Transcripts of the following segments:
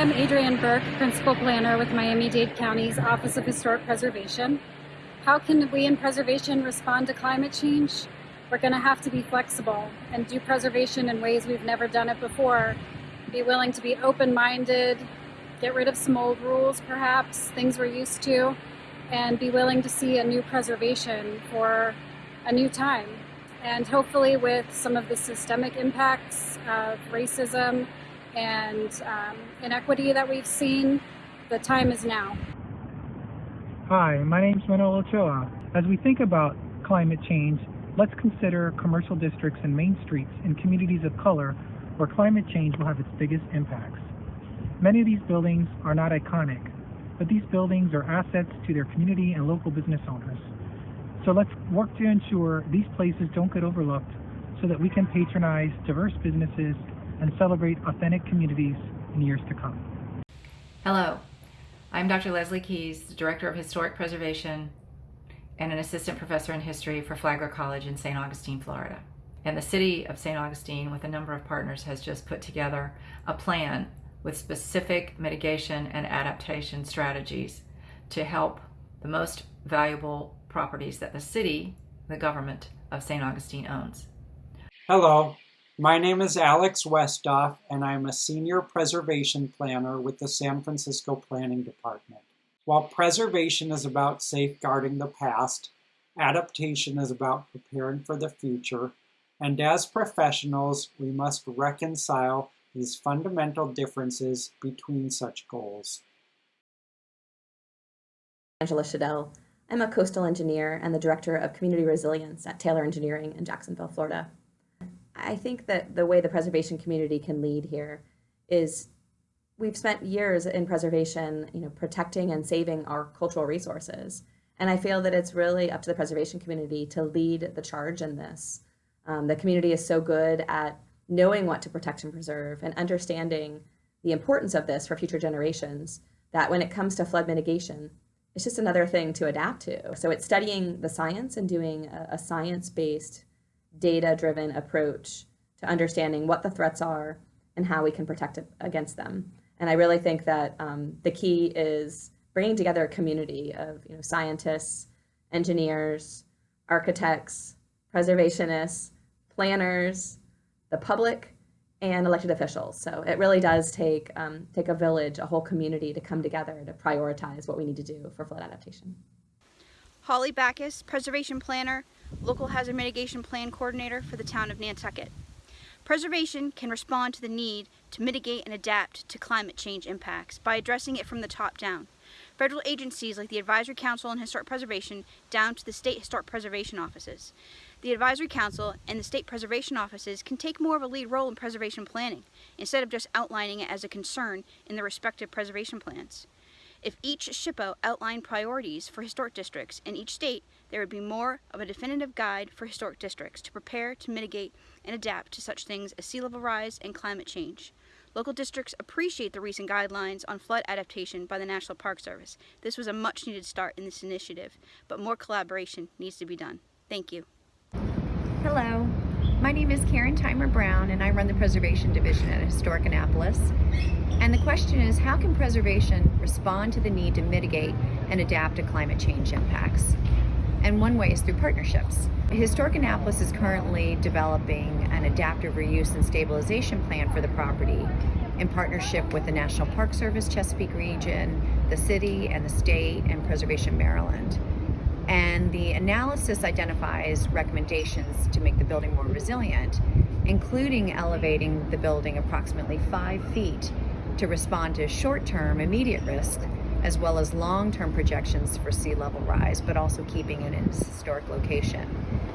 am Adrienne Burke, Principal Planner with Miami-Dade County's Office of Historic Preservation. How can we in preservation respond to climate change? We're going to have to be flexible and do preservation in ways we've never done it before. Be willing to be open-minded, get rid of some old rules perhaps, things we're used to, and be willing to see a new preservation for a new time. And hopefully with some of the systemic impacts of racism and um, inequity that we've seen, the time is now. Hi, my name is Manolo Ochoa. As we think about climate change, let's consider commercial districts and main streets in communities of color where climate change will have its biggest impacts. Many of these buildings are not iconic, but these buildings are assets to their community and local business owners. So let's work to ensure these places don't get overlooked so that we can patronize diverse businesses and celebrate authentic communities in years to come. Hello, I'm Dr. Leslie Keys, Director of Historic Preservation and an Assistant Professor in History for Flagler College in St. Augustine, Florida. And the City of St. Augustine, with a number of partners, has just put together a plan with specific mitigation and adaptation strategies to help the most valuable properties that the city, the government of St. Augustine owns. Hello, my name is Alex Westhoff, and I'm a Senior Preservation Planner with the San Francisco Planning Department. While preservation is about safeguarding the past, adaptation is about preparing for the future, and as professionals, we must reconcile these fundamental differences between such goals. Angela Schedel. I'm a coastal engineer and the Director of Community Resilience at Taylor Engineering in Jacksonville, Florida. I think that the way the preservation community can lead here is we've spent years in preservation, you know, protecting and saving our cultural resources. And I feel that it's really up to the preservation community to lead the charge in this. Um, the community is so good at knowing what to protect and preserve and understanding the importance of this for future generations that when it comes to flood mitigation, it's just another thing to adapt to. So it's studying the science and doing a, a science-based data-driven approach to understanding what the threats are and how we can protect against them. And I really think that um, the key is bringing together a community of you know, scientists, engineers, architects, preservationists, planners, the public, and elected officials. So it really does take, um, take a village, a whole community to come together to prioritize what we need to do for flood adaptation. Holly Backus, Preservation Planner, Local Hazard Mitigation Plan Coordinator for the town of Nantucket. Preservation can respond to the need to mitigate and adapt to climate change impacts by addressing it from the top down. Federal agencies like the Advisory Council on Historic Preservation down to the state historic preservation offices. The Advisory Council and the state preservation offices can take more of a lead role in preservation planning instead of just outlining it as a concern in their respective preservation plans. If each SHPO outlined priorities for historic districts in each state, there would be more of a definitive guide for historic districts to prepare to mitigate and adapt to such things as sea level rise and climate change. Local districts appreciate the recent guidelines on flood adaptation by the National Park Service. This was a much needed start in this initiative, but more collaboration needs to be done. Thank you. Hello, my name is Karen Theimer Brown and I run the Preservation Division at Historic Annapolis. And the question is, how can preservation respond to the need to mitigate and adapt to climate change impacts? And one way is through partnerships. Historic Annapolis is currently developing an adaptive reuse and stabilization plan for the property in partnership with the National Park Service Chesapeake Region, the city and the state, and Preservation Maryland. And the analysis identifies recommendations to make the building more resilient, including elevating the building approximately five feet to respond to short-term immediate risk, as well as long-term projections for sea level rise, but also keeping it in its historic location.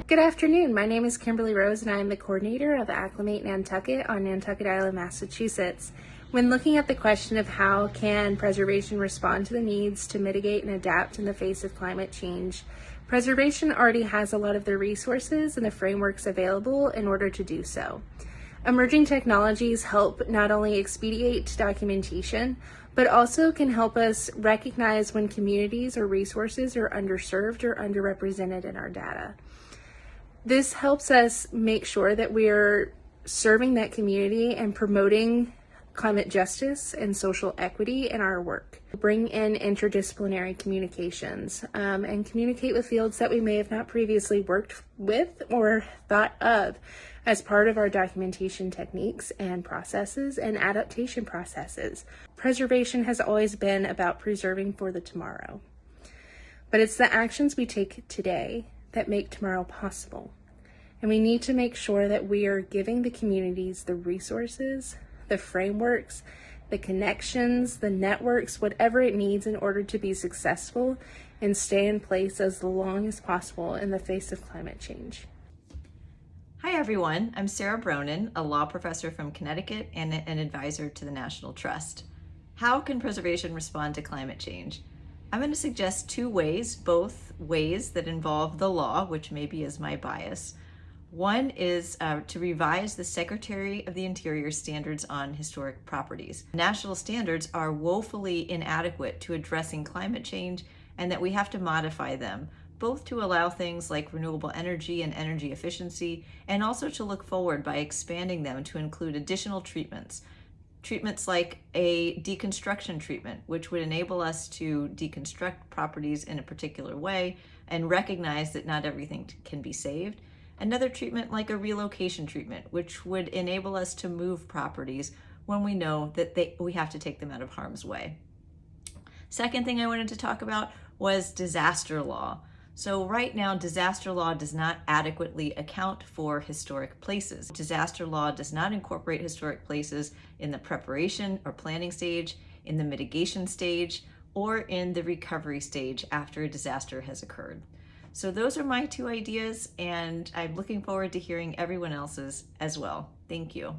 Good afternoon. My name is Kimberly Rose and I am the coordinator of Acclimate Nantucket on Nantucket Island, Massachusetts. When looking at the question of how can preservation respond to the needs to mitigate and adapt in the face of climate change, preservation already has a lot of the resources and the frameworks available in order to do so. Emerging technologies help not only expedite documentation, but also can help us recognize when communities or resources are underserved or underrepresented in our data. This helps us make sure that we're serving that community and promoting climate justice and social equity in our work. Bring in interdisciplinary communications um, and communicate with fields that we may have not previously worked with or thought of as part of our documentation techniques and processes and adaptation processes. Preservation has always been about preserving for the tomorrow. But it's the actions we take today that make tomorrow possible. And we need to make sure that we are giving the communities the resources, the frameworks, the connections, the networks, whatever it needs in order to be successful and stay in place as long as possible in the face of climate change. Hi everyone, I'm Sarah Bronin, a law professor from Connecticut and an advisor to the National Trust. How can preservation respond to climate change? I'm going to suggest two ways, both ways that involve the law, which maybe is my bias. One is uh, to revise the Secretary of the Interior standards on historic properties. National standards are woefully inadequate to addressing climate change and that we have to modify them, both to allow things like renewable energy and energy efficiency, and also to look forward by expanding them to include additional treatments. Treatments like a deconstruction treatment, which would enable us to deconstruct properties in a particular way and recognize that not everything can be saved. Another treatment like a relocation treatment, which would enable us to move properties when we know that they, we have to take them out of harm's way. Second thing I wanted to talk about was disaster law. So right now, disaster law does not adequately account for historic places. Disaster law does not incorporate historic places in the preparation or planning stage, in the mitigation stage, or in the recovery stage after a disaster has occurred. So those are my two ideas, and I'm looking forward to hearing everyone else's as well. Thank you.